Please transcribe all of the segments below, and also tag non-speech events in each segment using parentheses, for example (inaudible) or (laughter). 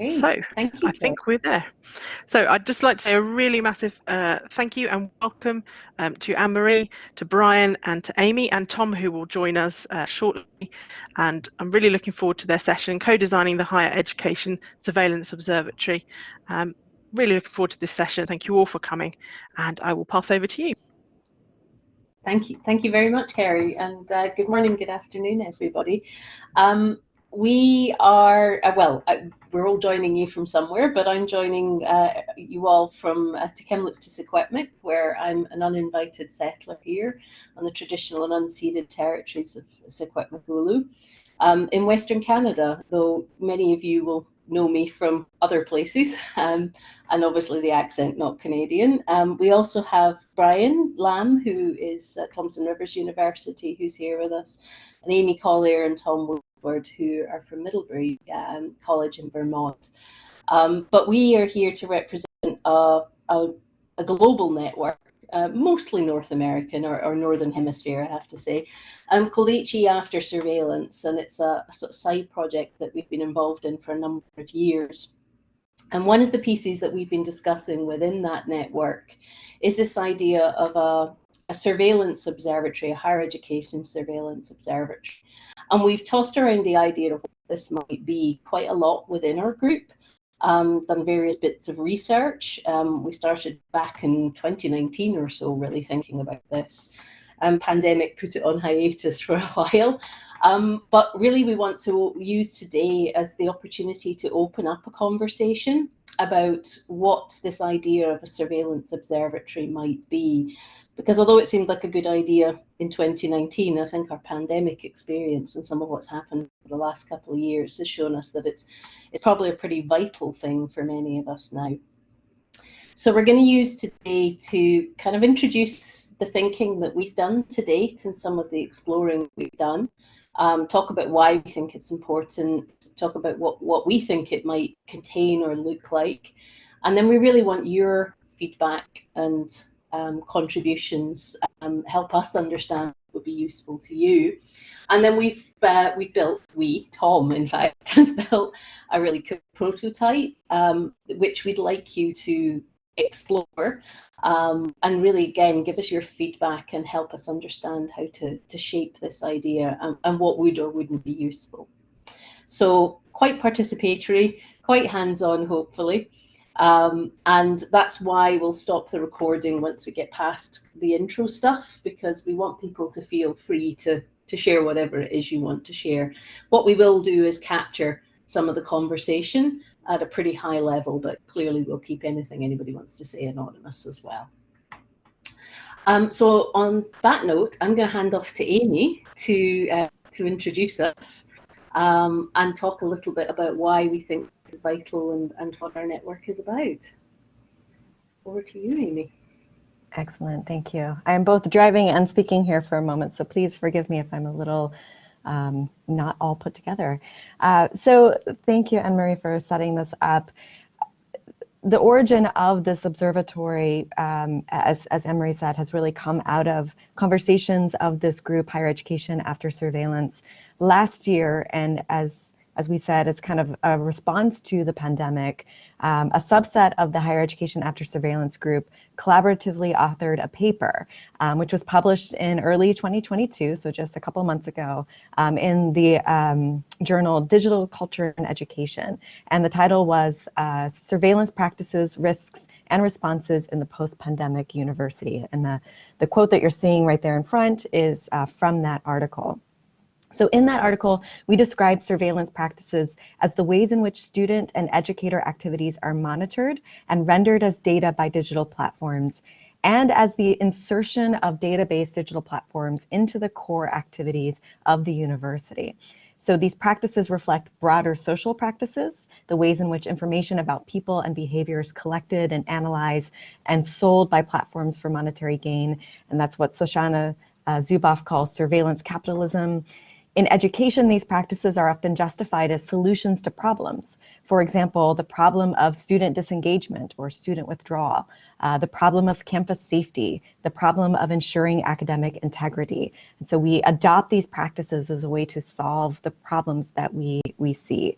Okay. So thank you. I think we're there. So I'd just like to say a really massive uh, thank you and welcome um, to Anne Marie, to Brian, and to Amy and Tom, who will join us uh, shortly. And I'm really looking forward to their session, co-designing the Higher Education Surveillance Observatory. Um, really looking forward to this session. Thank you all for coming, and I will pass over to you. Thank you. Thank you very much, Kerry, and uh, good morning, good afternoon, everybody. Um, we are, uh, well, uh, we're all joining you from somewhere, but I'm joining uh, you all from uh, to Secwepemc, where I'm an uninvited settler here on the traditional and unceded territories of Secwepemc um, in Western Canada, though many of you will know me from other places, (laughs) um, and obviously the accent not Canadian. Um, we also have Brian Lamb, who is at Thompson Rivers University, who's here with us, and Amy Collier and Tom who are from Middlebury um, College in Vermont. Um, but we are here to represent a, a, a global network, uh, mostly North American or, or, Northern Hemisphere, I have to say, um, called HE After Surveillance. And it's a, a sort of side project that we've been involved in for a number of years. And one of the pieces that we've been discussing within that network is this idea of a, a surveillance observatory, a higher education surveillance observatory. And we've tossed around the idea of what this might be quite a lot within our group. Um, done various bits of research. Um, we started back in 2019 or so, really thinking about this. Um, pandemic put it on hiatus (laughs) for a while. Um, but really, we want to use today as the opportunity to open up a conversation about what this idea of a surveillance observatory might be because although it seemed like a good idea in 2019, I think our pandemic experience and some of what's happened for the last couple of years has shown us that it's it's probably a pretty vital thing for many of us now. So we're going to use today to kind of introduce the thinking that we've done to date and some of the exploring we've done. Um, talk about why we think it's important, talk about what, what we think it might contain or look like. And then we really want your feedback and um, contributions um, help us understand what would be useful to you. And then we've uh, we built we Tom in fact (laughs) has built a really cool prototype um, which we'd like you to explore um, and really again give us your feedback and help us understand how to to shape this idea and, and what would or wouldn't be useful. So quite participatory, quite hands-on hopefully. Um, and that's why we'll stop the recording once we get past the intro stuff because we want people to feel free to, to share whatever it is you want to share. What we will do is capture some of the conversation at a pretty high level, but clearly we'll keep anything anybody wants to say anonymous as well. Um, so on that note, I'm going to hand off to Amy to, uh, to introduce us um, and talk a little bit about why we think this is vital and, and what our network is about. Over to you, Amy. Excellent, thank you. I am both driving and speaking here for a moment, so please forgive me if I'm a little um, not all put together. Uh, so thank you, Anne-Marie, for setting this up. The origin of this observatory, um, as, as Anne-Marie said, has really come out of conversations of this group, Higher Education After Surveillance, last year, and as as we said, it's kind of a response to the pandemic. Um, a subset of the higher education after surveillance group collaboratively authored a paper, um, which was published in early 2022, so just a couple months ago, um, in the um, journal Digital Culture and Education. And the title was uh, Surveillance Practices, Risks, and responses in the post-pandemic university. And the, the quote that you're seeing right there in front is uh, from that article. So in that article, we describe surveillance practices as the ways in which student and educator activities are monitored and rendered as data by digital platforms, and as the insertion of database digital platforms into the core activities of the university. So these practices reflect broader social practices, the ways in which information about people and behavior is collected and analyzed and sold by platforms for monetary gain. And that's what Shoshana uh, Zuboff calls surveillance capitalism. In education, these practices are often justified as solutions to problems. For example, the problem of student disengagement or student withdrawal, uh, the problem of campus safety, the problem of ensuring academic integrity. And so we adopt these practices as a way to solve the problems that we, we see.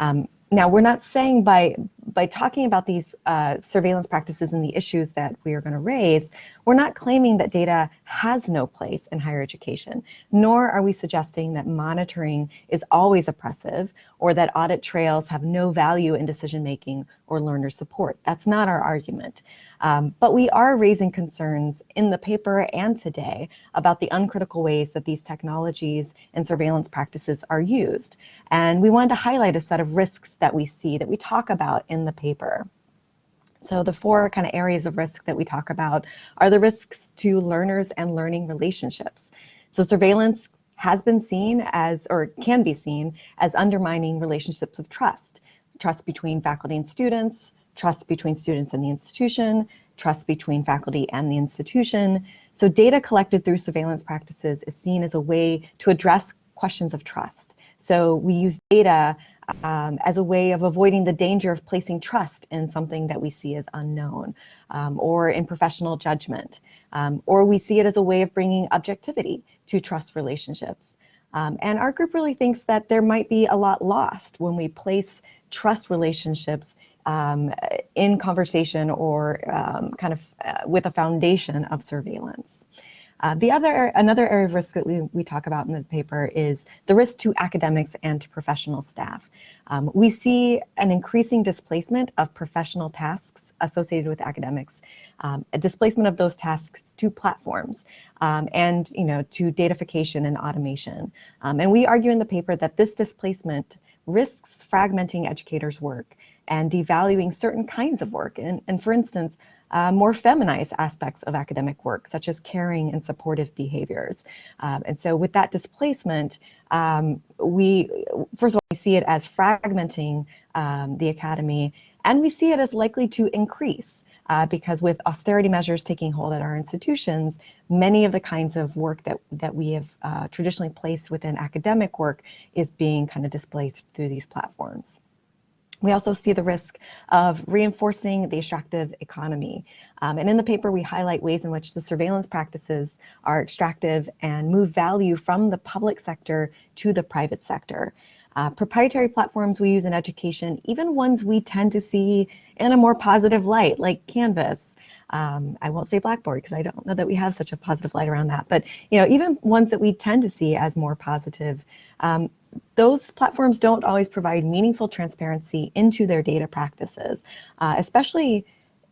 Um, now, we're not saying by, by talking about these uh, surveillance practices and the issues that we are going to raise, we're not claiming that data has no place in higher education, nor are we suggesting that monitoring is always oppressive or that audit trails have no value in decision making or learner support. That's not our argument. Um, but we are raising concerns in the paper and today about the uncritical ways that these technologies and surveillance practices are used. And we wanted to highlight a set of risks that we see that we talk about in the paper. So the four kind of areas of risk that we talk about are the risks to learners and learning relationships. So surveillance has been seen as, or can be seen as undermining relationships of trust. Trust between faculty and students, trust between students and the institution, trust between faculty and the institution. So data collected through surveillance practices is seen as a way to address questions of trust. So we use data um, as a way of avoiding the danger of placing trust in something that we see as unknown um, or in professional judgment. Um, or we see it as a way of bringing objectivity to trust relationships. Um, and our group really thinks that there might be a lot lost when we place trust relationships um, in conversation or um, kind of uh, with a foundation of surveillance. Uh, the other, another area of risk that we, we talk about in the paper is the risk to academics and to professional staff. Um, we see an increasing displacement of professional tasks associated with academics, um, a displacement of those tasks to platforms um, and you know to datafication and automation. Um, and we argue in the paper that this displacement risks fragmenting educators' work and devaluing certain kinds of work. And, and for instance, uh, more feminized aspects of academic work, such as caring and supportive behaviors. Um, and so with that displacement, um, we, first of all, we see it as fragmenting um, the academy, and we see it as likely to increase uh, because with austerity measures taking hold at our institutions, many of the kinds of work that, that we have uh, traditionally placed within academic work is being kind of displaced through these platforms. We also see the risk of reinforcing the extractive economy. Um, and in the paper, we highlight ways in which the surveillance practices are extractive and move value from the public sector to the private sector. Uh, proprietary platforms we use in education, even ones we tend to see in a more positive light, like Canvas. Um, I won't say Blackboard because I don't know that we have such a positive light around that, but you know, even ones that we tend to see as more positive, um, those platforms don't always provide meaningful transparency into their data practices, uh, especially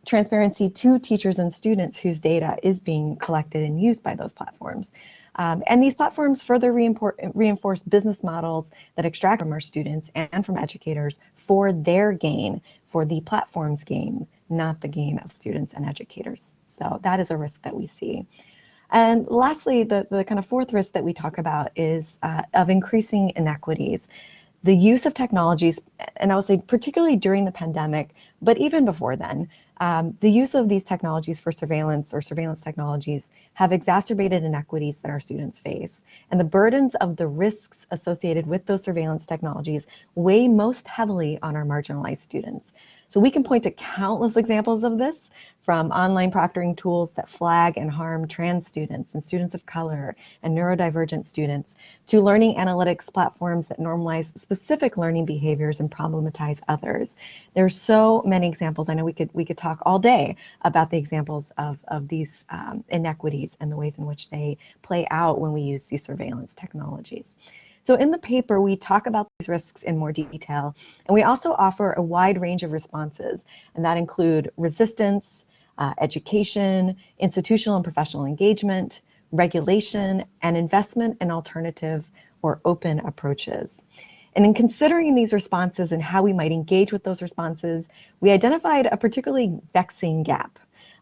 transparency to teachers and students whose data is being collected and used by those platforms. Um, and these platforms further reinforce business models that extract from our students and from educators for their gain, for the platform's gain, not the gain of students and educators. So that is a risk that we see. And lastly, the, the kind of fourth risk that we talk about is uh, of increasing inequities. The use of technologies, and I would say particularly during the pandemic, but even before then, um, the use of these technologies for surveillance or surveillance technologies have exacerbated inequities that our students face. And the burdens of the risks associated with those surveillance technologies weigh most heavily on our marginalized students. So we can point to countless examples of this from online proctoring tools that flag and harm trans students and students of color and neurodivergent students to learning analytics platforms that normalize specific learning behaviors and problematize others. There are so many examples. I know we could we could talk all day about the examples of, of these um, inequities and the ways in which they play out when we use these surveillance technologies. So in the paper, we talk about these risks in more detail, and we also offer a wide range of responses, and that include resistance, uh, education, institutional and professional engagement, regulation, and investment in alternative or open approaches. And in considering these responses and how we might engage with those responses, we identified a particularly vexing gap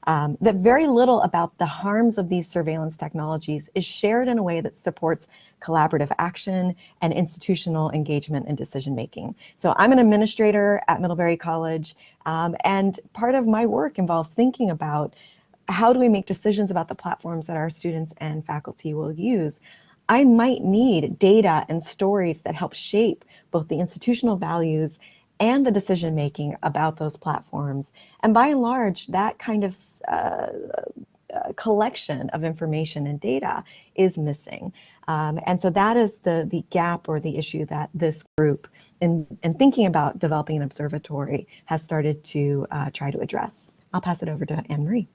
um, that very little about the harms of these surveillance technologies is shared in a way that supports collaborative action and institutional engagement and decision making. So I'm an administrator at Middlebury College, um, and part of my work involves thinking about how do we make decisions about the platforms that our students and faculty will use. I might need data and stories that help shape both the institutional values and the decision making about those platforms. And by and large, that kind of uh, uh, collection of information and data is missing. Um, and so that is the, the gap or the issue that this group, in, in thinking about developing an observatory, has started to uh, try to address. I'll pass it over to Anne Marie.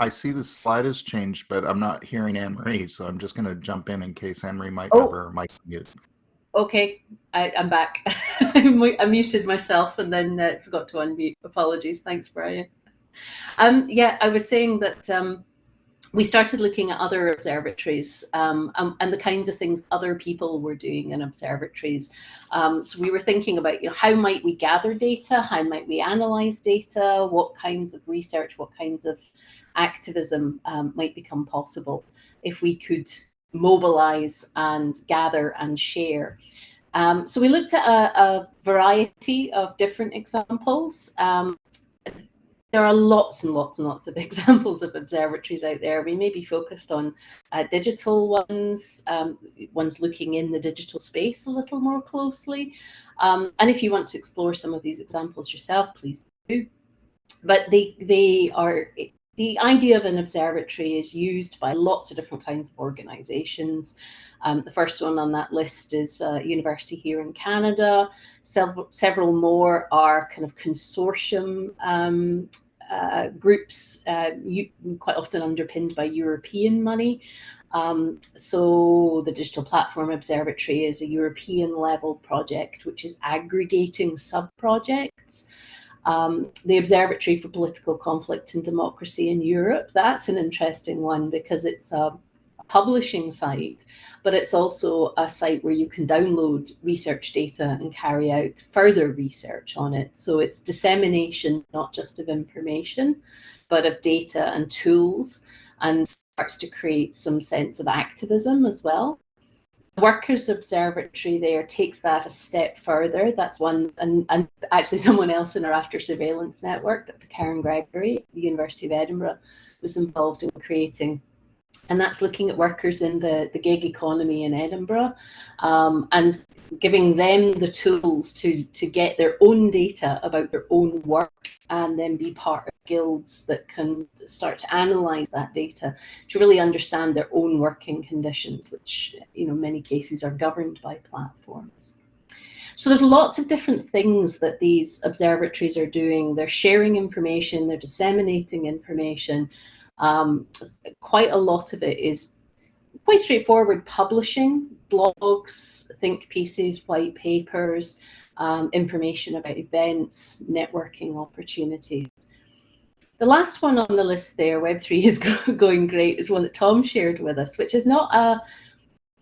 I see the slide has changed, but I'm not hearing Anne Marie, so I'm just going to jump in in case Anne Marie might Oh. have her mic muted. Okay, I, I'm back. (laughs) I I muted myself and then uh, forgot to unmute. Apologies. Thanks, Brian. Um, yeah, I was saying that um, we started looking at other observatories um, um, and the kinds of things other people were doing in observatories. Um, so we were thinking about, you know, how might we gather data? How might we analyze data? What kinds of research? What kinds of activism um, might become possible if we could mobilize and gather and share. Um, so we looked at a, a, variety of different examples. Um, there are lots and lots and lots of (laughs) examples of observatories out there. We may be focused on uh, digital ones, um, ones looking in the digital space a little more closely. Um, and if you want to explore some of these examples yourself, please do. But they, they are the idea of an observatory is used by lots of different kinds of organizations. Um, the first one on that list is a university here in Canada. Several, several more are kind of consortium um, uh, groups, uh, you, quite often underpinned by European money. Um, so the Digital Platform Observatory is a European level project which is aggregating sub-projects. Um, the Observatory for Political Conflict and Democracy in Europe, that's an interesting one because it's a publishing site, but it's also a site where you can download research data and carry out further research on it. So it's dissemination, not just of information, but of data and tools, and starts to create some sense of activism as well. Workers Observatory there takes that a step further. That's one, and, and actually (laughs) someone else in our after surveillance network, Dr. Karen Gregory the University of Edinburgh, was involved in creating. And that's looking at workers in the, the gig economy in Edinburgh um, and giving them the tools to, to get their own data about their own work and then be part of guilds that can start to analyze that data to really understand their own working conditions, which you know many cases are governed by platforms. So there's lots of different things that these observatories are doing. They're sharing information, they're disseminating information. Um, quite a lot of it is quite straightforward publishing, blogs, think pieces, white papers, um, information about events, networking opportunities. The last one on the list there, Web3 (laughs) is going great, is one that Tom shared with us, which is not a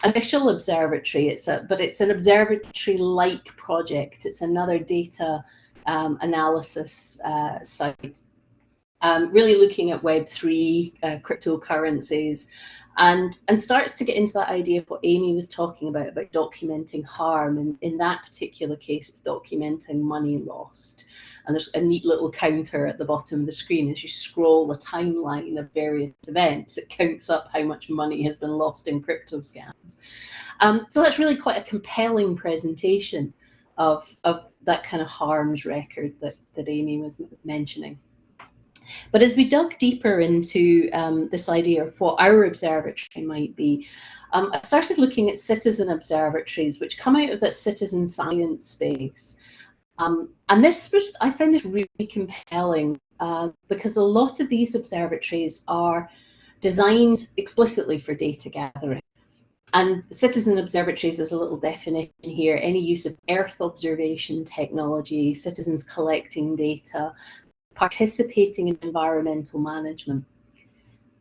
official observatory, it's a, but it's an observatory-like project. It's another data um, analysis uh, site, um, really looking at Web3, uh, cryptocurrencies, and and starts to get into that idea of what Amy was talking about about documenting harm. And in that particular case it's documenting money lost. And there's a neat little counter at the bottom of the screen as you scroll the timeline of various events. It counts up how much money has been lost in crypto scams. Um, so that's really quite a compelling presentation of of that kind of harms record that that Amy was mentioning but as we dug deeper into um, this idea of what our observatory might be, um, I started looking at citizen observatories, which come out of that citizen science space. Um, and this was, I found this really compelling uh, because a lot of these observatories are designed explicitly for data gathering. And citizen observatories is a little definition here, any use of Earth observation technology, citizens collecting data, participating in environmental management.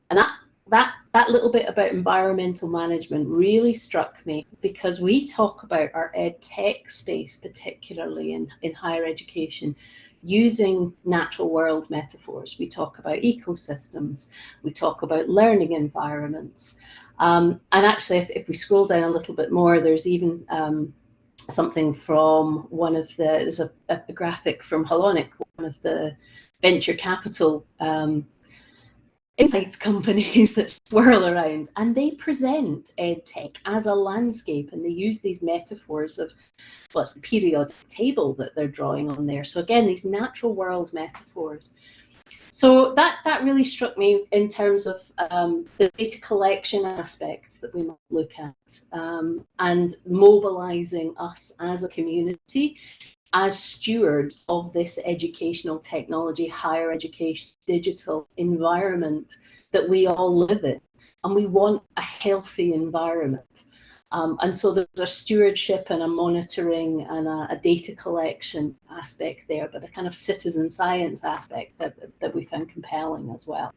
And that that that little bit about environmental management really struck me because we talk about our ed tech space, particularly in, in higher education, using natural world metaphors. We talk about ecosystems, we talk about learning environments. Um, and actually, if, if, we scroll down a little bit more, there's even um, something from one of the, there's a, a, graphic from HolonIQ, one of the venture capital um, insights companies (laughs) that swirl around and they present edtech as a landscape and they use these metaphors of well it's the periodic table that they're drawing on there. So again these natural world metaphors. So that that really struck me in terms of um, the data collection aspects that we might look at um, and mobilizing us as a community as stewards of this educational technology, higher education, digital environment that we all live in. And we want a healthy environment. Um, and so there's a stewardship and a monitoring and a, a, data collection aspect there, but a kind of citizen science aspect that, that we found compelling as well.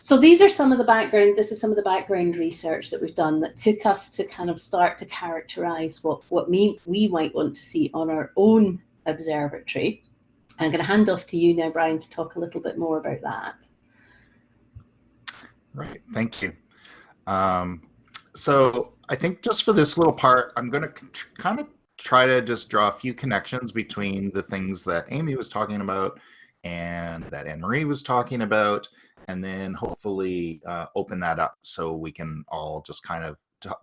So these are some of the background, this is some of the background research that we've done that took us to kind of start to characterize what, what we, we might want to see on our own observatory. I'm going to hand off to you now, Brian, to talk a little bit more about that. Right, thank you. Um, so I think just for this little part, I'm going to kind of try to just draw a few connections between the things that Amy was talking about and that Anne Marie was talking about, and then hopefully uh, open that up so we can all just kind of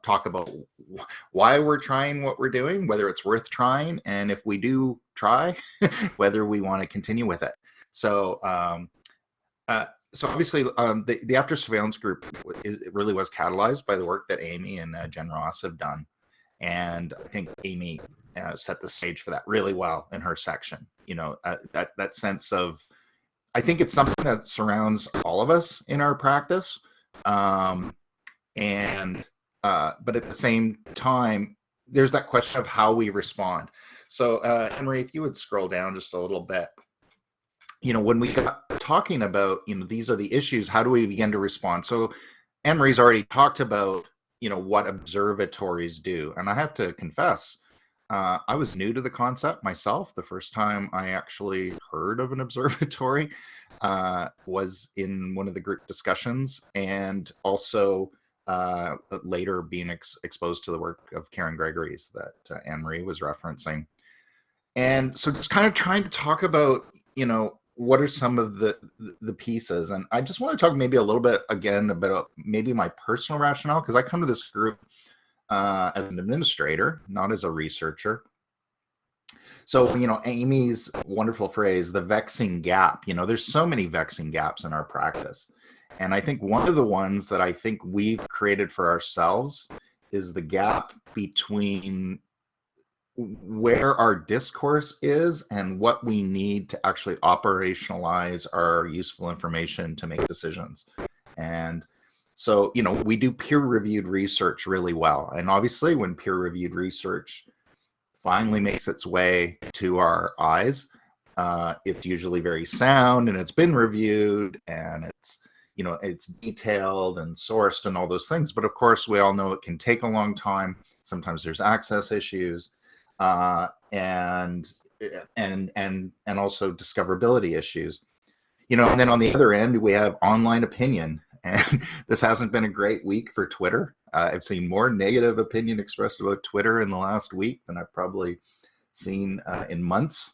talk about why we're trying what we're doing, whether it's worth trying, and if we do try, (laughs) whether we want to continue with it. So, um, uh, so obviously, um, the, the after surveillance group it really was catalyzed by the work that Amy and uh, Jen Ross have done, and I think Amy uh, set the stage for that really well in her section. You know, uh, that that sense of I think it's something that surrounds all of us in our practice. Um, and uh, but at the same time, there's that question of how we respond. So uh, Henry, if you would scroll down just a little bit, you know, when we got talking about, you know, these are the issues, how do we begin to respond? So Henry's already talked about, you know, what observatories do. And I have to confess, uh, I was new to the concept myself. The first time I actually heard of an (laughs) observatory uh, was in one of the group discussions, and also uh, later being ex exposed to the work of Karen Gregory's that uh, Anne Marie was referencing. And so, just kind of trying to talk about, you know, what are some of the the pieces, and I just want to talk maybe a little bit again about maybe my personal rationale because I come to this group uh, as an administrator, not as a researcher. So, you know, Amy's wonderful phrase, the vexing gap, you know, there's so many vexing gaps in our practice. And I think one of the ones that I think we've created for ourselves is the gap between where our discourse is and what we need to actually operationalize our useful information to make decisions. And so, you know, we do peer reviewed research really well. And obviously, when peer reviewed research finally makes its way to our eyes, uh, it's usually very sound and it's been reviewed and it's, you know, it's detailed and sourced and all those things. But of course, we all know it can take a long time. Sometimes there's access issues uh, and and and and also discoverability issues you know and then on the other end we have online opinion and (laughs) this hasn't been a great week for Twitter. Uh, I've seen more negative opinion expressed about Twitter in the last week than I've probably seen uh, in months.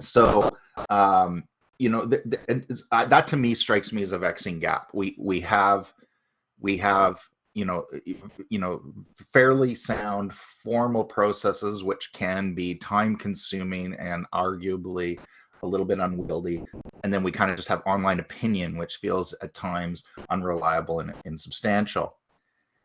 So, um, you know, th th uh, that to me strikes me as a vexing gap. We we have we have you know you know fairly sound formal processes which can be time consuming and arguably a little bit unwieldy. And then we kind of just have online opinion, which feels at times unreliable and insubstantial.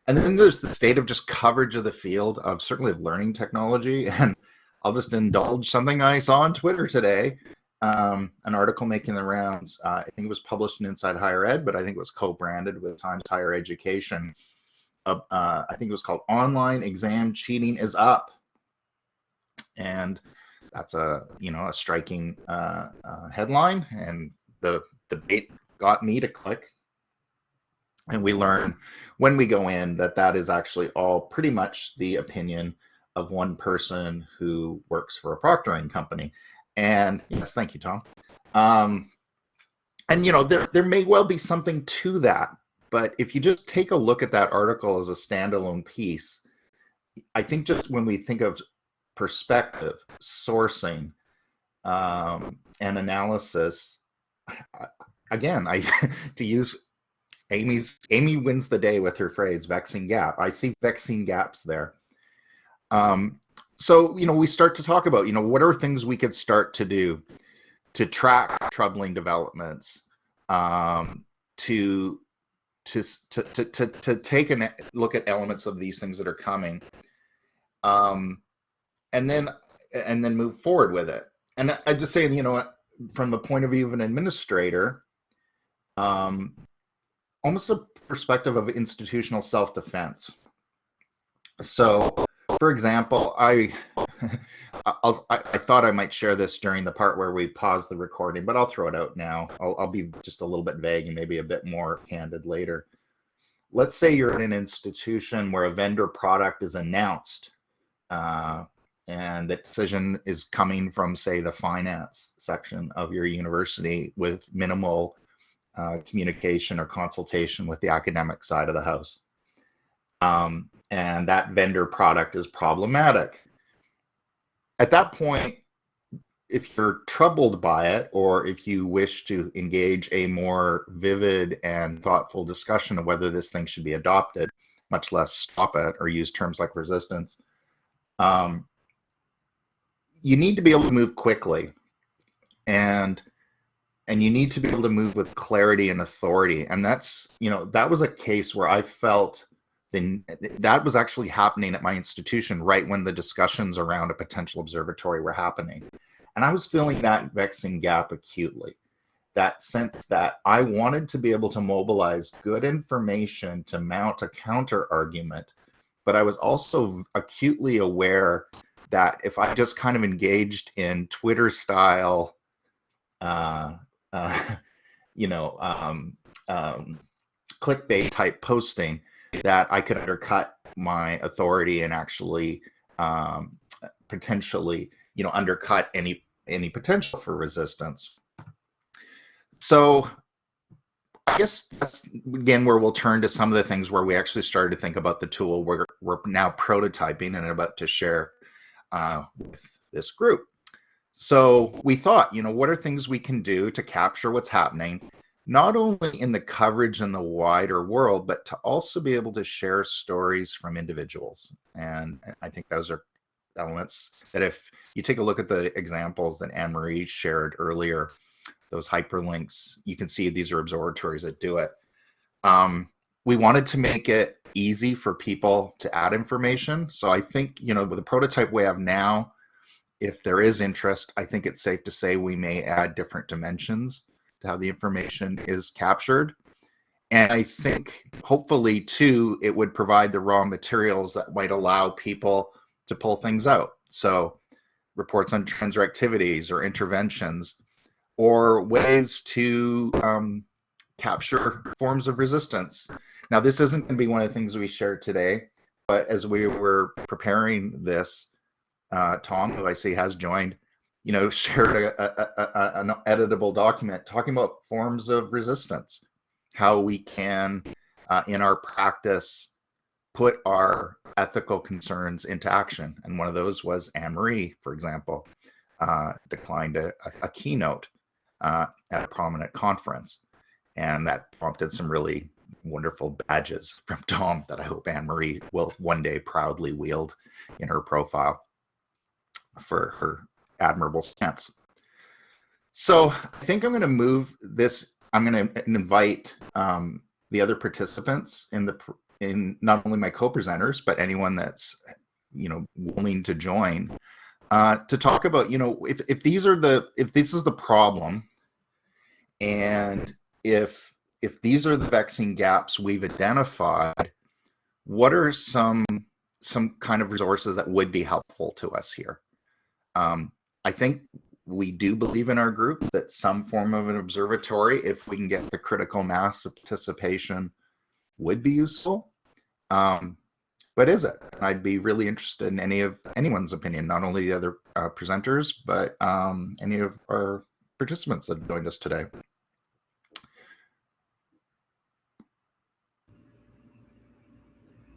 And then there's the state of just coverage of the field of certainly of learning technology. (laughs) And I'll just indulge something I saw on Twitter today. Um, an article making the rounds. Uh, I think it was published in Inside Higher Ed, but I think it was co-branded with Times Higher Education. Uh, uh, I think it was called "Online Exam Cheating is Up," and that's a you know a striking uh, uh, headline, and the debate got me to click And we learn when we go in that that is actually all pretty much the opinion of one person who works for a proctoring company. And yes, thank you, Tom. Um, and you know, there there may well be something to that, but if you just take a look at that article as a standalone piece, I think just when we think of perspective, sourcing, um, and analysis, again, I (laughs) to use Amy's Amy wins the day with her phrase vexing gap. I see vexing gaps there. Um, so you know we start to talk about you know what are things we could start to do to track troubling developments um, to, to to to to to take a look at elements of these things that are coming um, and then and then move forward with it and I just saying you know from the point of view of an administrator um, almost a perspective of institutional self-defense so for example, I, (laughs) I, I thought I might share this during the part where we pause the recording, but I'll throw it out now. I'll, I'll be just a little bit vague and maybe a bit more candid later. Let's say you're in an institution where a vendor product is announced uh, and the decision is coming from, say, the finance section of your university with minimal uh, communication or consultation with the academic side of the house. Um, and that vendor product is problematic. At that point, if you're troubled by it, or if you wish to engage a more vivid and thoughtful discussion of whether this thing should be adopted, much less stop it or use terms like resistance, um, you need to be able to move quickly, and and you need to be able to move with clarity and authority. And that's you know that was a case where I felt then that was actually happening at my institution right when the discussions around a potential observatory were happening. And I was feeling that vexing gap acutely. That sense that I wanted to be able to mobilize good information to mount a counter argument, but I was also acutely aware that if I just kind of engaged in Twitter style, uh, uh, (laughs) you know, um, um, clickbait type posting, that I could undercut my authority and actually um, potentially, you know, undercut any any potential for resistance. So I guess that's again where we'll turn to some of the things where we actually started to think about the tool we're, we're now prototyping and about to share uh, with this group. So we thought, you know, what are things we can do to capture what's happening not only in the coverage in the wider world, but to also be able to share stories from individuals. And I think those are elements that if you take a look at the examples that Anne Marie shared earlier, those hyperlinks, you can see these are observatories that do it. Um, we wanted to make it easy for people to add information. So I think, you know, with the prototype we have now, if there is interest, I think it's safe to say we may add different dimensions to how the information is captured. And I think hopefully too, it would provide the raw materials that might allow people to pull things out. So reports on trends or activities or interventions or ways to um, capture forms of resistance. Now, this isn't going to be one of the things we shared today, but as we were preparing this, uh, Tom, who I see has joined, you know, (laughs) shared a, a, a, an editable document talking about forms of resistance, how we can, uh, in our practice, put our ethical concerns into action. And one of those was Anne Marie, for example, uh, declined a, a keynote uh, at a prominent conference. And that prompted some really wonderful badges from (laughs) Tom that I hope Anne Marie will one day proudly wield in her profile for her admirable stance. So I think I'm going to move this. I'm going to invite um, the other participants in the in not only my co-presenters but anyone that's you know willing to join uh, to talk about you know if if these are the if this is the problem and if if these are the vexing gaps we've identified, what are some some kind of resources that would be helpful to us here? Um, I think we do believe in our group that some form of an observatory, if we can get the critical mass of participation would be useful. Um, but is it? I'd be really interested in any of anyone's opinion, not only the other uh, presenters, but um, any of our participants that joined us today.